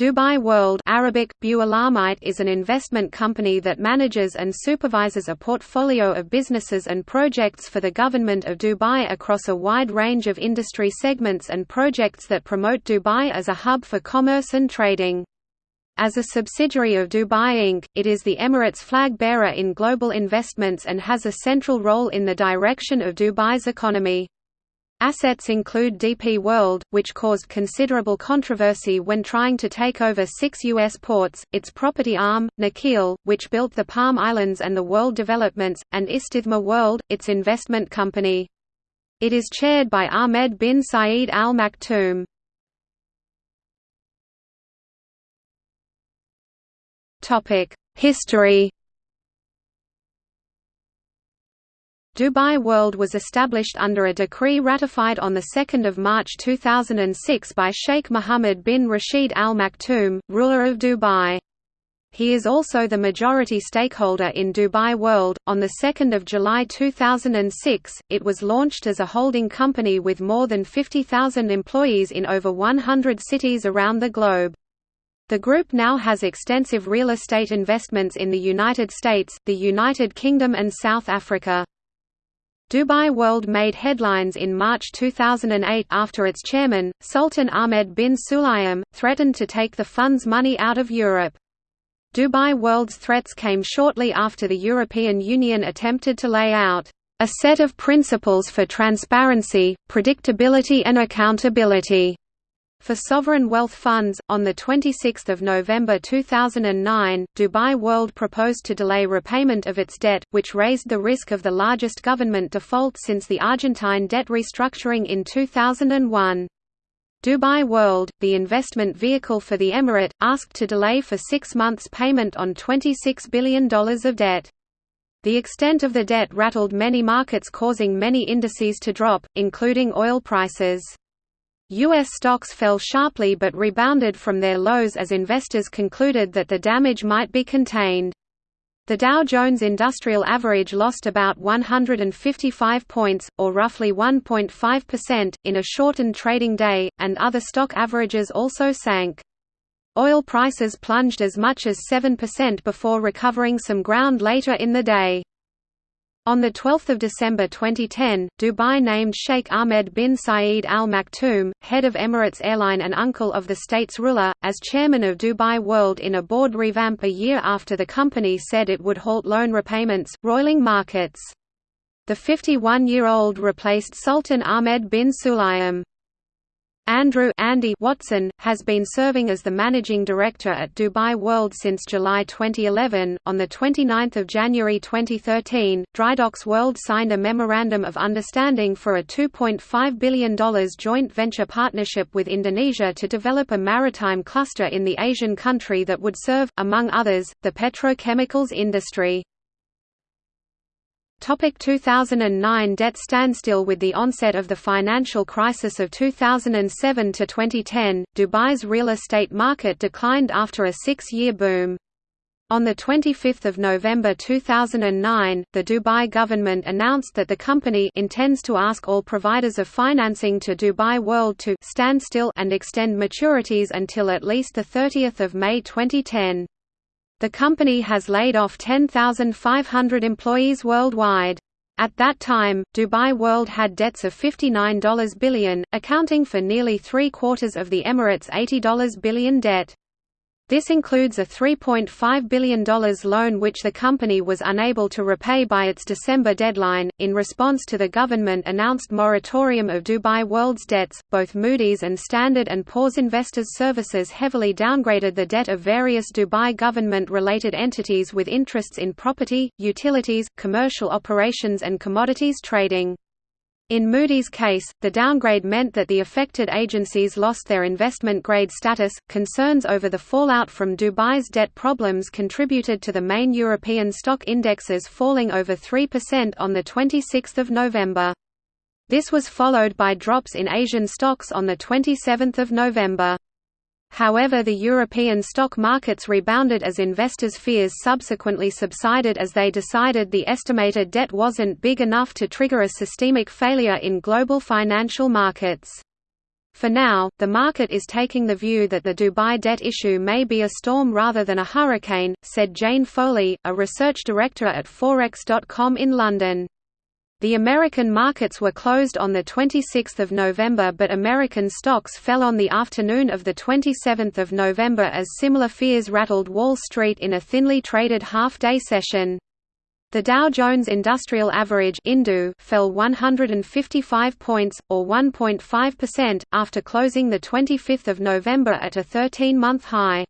Dubai World Arabic, is an investment company that manages and supervises a portfolio of businesses and projects for the government of Dubai across a wide range of industry segments and projects that promote Dubai as a hub for commerce and trading. As a subsidiary of Dubai Inc., it is the Emirates flag bearer in global investments and has a central role in the direction of Dubai's economy. Assets include DP World, which caused considerable controversy when trying to take over six U.S. ports, its property arm, Nakheel, which built the Palm Islands and the World Developments, and Istithmar World, its investment company. It is chaired by Ahmed bin Saeed Al Maktoum. History Dubai World was established under a decree ratified on 2 March 2006 by Sheikh Mohammed bin Rashid Al Maktoum, ruler of Dubai. He is also the majority stakeholder in Dubai World. On 2 July 2006, it was launched as a holding company with more than 50,000 employees in over 100 cities around the globe. The group now has extensive real estate investments in the United States, the United Kingdom and South Africa. Dubai World made headlines in March 2008 after its chairman, Sultan Ahmed bin Sulayem, threatened to take the fund's money out of Europe. Dubai World's threats came shortly after the European Union attempted to lay out a set of principles for transparency, predictability and accountability for sovereign wealth funds, on 26 November 2009, Dubai World proposed to delay repayment of its debt, which raised the risk of the largest government default since the Argentine debt restructuring in 2001. Dubai World, the investment vehicle for the emirate, asked to delay for six months payment on $26 billion of debt. The extent of the debt rattled many markets causing many indices to drop, including oil prices. U.S. stocks fell sharply but rebounded from their lows as investors concluded that the damage might be contained. The Dow Jones Industrial Average lost about 155 points, or roughly 1.5%, in a shortened trading day, and other stock averages also sank. Oil prices plunged as much as 7% before recovering some ground later in the day. On 12 December 2010, Dubai named Sheikh Ahmed bin Saeed Al Maktoum, head of Emirates Airline and uncle of the state's ruler, as chairman of Dubai World in a board revamp a year after the company said it would halt loan repayments, roiling markets. The 51-year-old replaced Sultan Ahmed bin Sulayem. Andrew Andy Watson, has been serving as the managing director at Dubai World since July 2011. On 29 January 2013, Drydocks World signed a Memorandum of Understanding for a $2.5 billion joint venture partnership with Indonesia to develop a maritime cluster in the Asian country that would serve, among others, the petrochemicals industry. Topic 2009 Debt standstill With the onset of the financial crisis of 2007 to 2010, Dubai's real estate market declined after a six-year boom. On 25 November 2009, the Dubai government announced that the company intends to ask all providers of financing to Dubai World to stand still and extend maturities until at least 30 May 2010. The company has laid off 10,500 employees worldwide. At that time, Dubai World had debts of $59 billion, accounting for nearly three-quarters of the Emirates' $80 billion debt. This includes a $3.5 billion loan which the company was unable to repay by its December deadline. In response to the government announced moratorium of Dubai World's debts, both Moody's and Standard & Poor's Investors Services heavily downgraded the debt of various Dubai government-related entities with interests in property, utilities, commercial operations and commodities trading. In Moody's case, the downgrade meant that the affected agencies lost their investment grade status. Concerns over the fallout from Dubai's debt problems contributed to the main European stock indexes falling over 3% on the 26th of November. This was followed by drops in Asian stocks on the 27th of November. However the European stock markets rebounded as investors' fears subsequently subsided as they decided the estimated debt wasn't big enough to trigger a systemic failure in global financial markets. For now, the market is taking the view that the Dubai debt issue may be a storm rather than a hurricane, said Jane Foley, a research director at Forex.com in London. The American markets were closed on 26 November but American stocks fell on the afternoon of 27 November as similar fears rattled Wall Street in a thinly traded half-day session. The Dow Jones Industrial Average fell 155 points, or 1.5%, after closing 25 November at a 13-month high.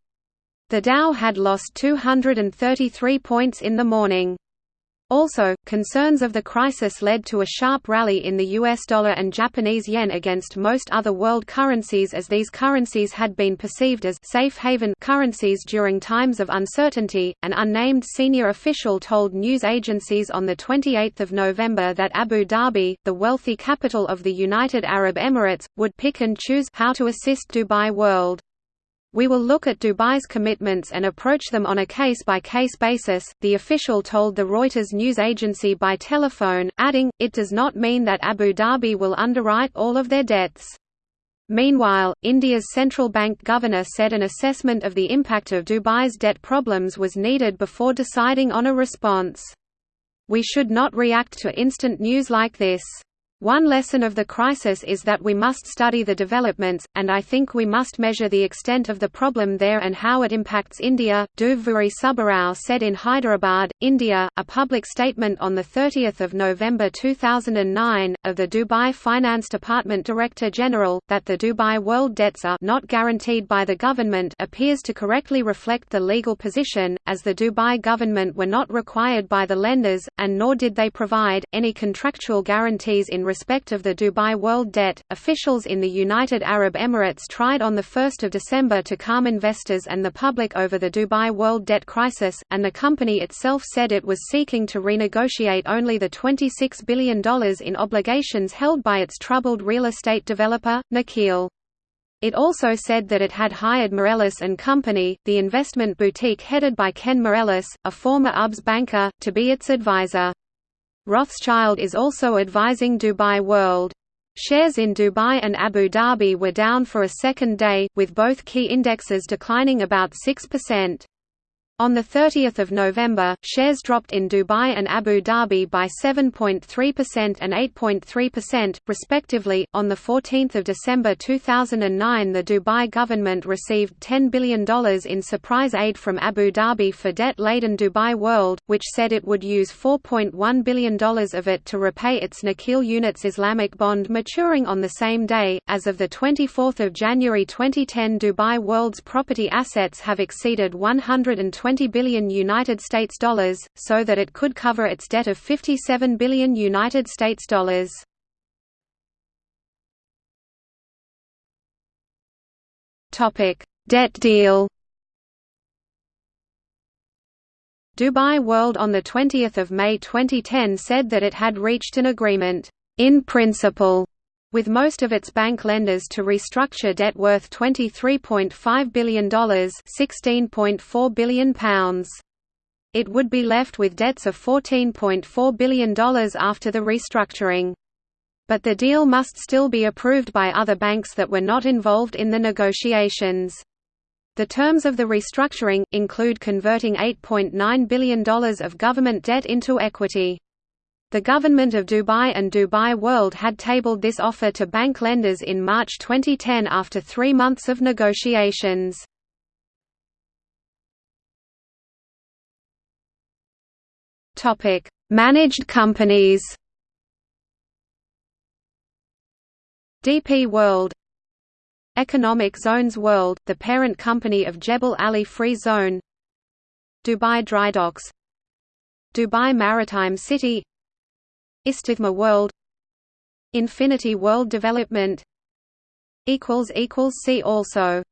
The Dow had lost 233 points in the morning. Also, concerns of the crisis led to a sharp rally in the US dollar and Japanese yen against most other world currencies as these currencies had been perceived as safe haven currencies during times of uncertainty. An unnamed senior official told news agencies on the 28th of November that Abu Dhabi, the wealthy capital of the United Arab Emirates, would pick and choose how to assist Dubai World. We will look at Dubai's commitments and approach them on a case-by-case -case basis, the official told the Reuters news agency by telephone, adding, it does not mean that Abu Dhabi will underwrite all of their debts. Meanwhile, India's central bank governor said an assessment of the impact of Dubai's debt problems was needed before deciding on a response. We should not react to instant news like this. One lesson of the crisis is that we must study the developments, and I think we must measure the extent of the problem there and how it impacts India, Duvvuri Subbarao said in Hyderabad, India. A public statement on 30 November 2009, of the Dubai Finance Department Director General, that the Dubai world debts are not guaranteed by the government appears to correctly reflect the legal position, as the Dubai government were not required by the lenders, and nor did they provide, any contractual guarantees in respect of the Dubai world debt, officials in the United Arab Emirates tried on 1 December to calm investors and the public over the Dubai world debt crisis, and the company itself said it was seeking to renegotiate only the $26 billion in obligations held by its troubled real estate developer, Nakheel. It also said that it had hired Moelis and Company, the investment boutique headed by Ken Moelis, a former UBS banker, to be its advisor. Rothschild is also advising Dubai World. Shares in Dubai and Abu Dhabi were down for a second day, with both key indexes declining about 6%. On 30 November, shares dropped in Dubai and Abu Dhabi by 7.3% and 8.3%, respectively. On 14 December 2009, the Dubai government received $10 billion in surprise aid from Abu Dhabi for debt laden Dubai World, which said it would use $4.1 billion of it to repay its Nakheel Units Islamic bond maturing on the same day. As of 24 January 2010, Dubai World's property assets have exceeded 120 20 billion United States dollars, so that it could cover its debt of 57 billion United States dollars. Topic: Debt deal. Dubai World on 20 May 2010 said that it had reached an agreement, in principle, with most of its bank lenders to restructure debt worth $23.5 billion £16.4 billion. It would be left with debts of $14.4 billion after the restructuring. But the deal must still be approved by other banks that were not involved in the negotiations. The terms of the restructuring, include converting $8.9 billion of government debt into equity. The government of Dubai and Dubai World had tabled this offer to bank lenders in March 2010 after three months of negotiations. Managed companies. DP World Economic Zones World, the parent company of Jebel Ali Free Zone. Dubai Drydocks Dubai Maritime City Istithmar World Infinity World Development See also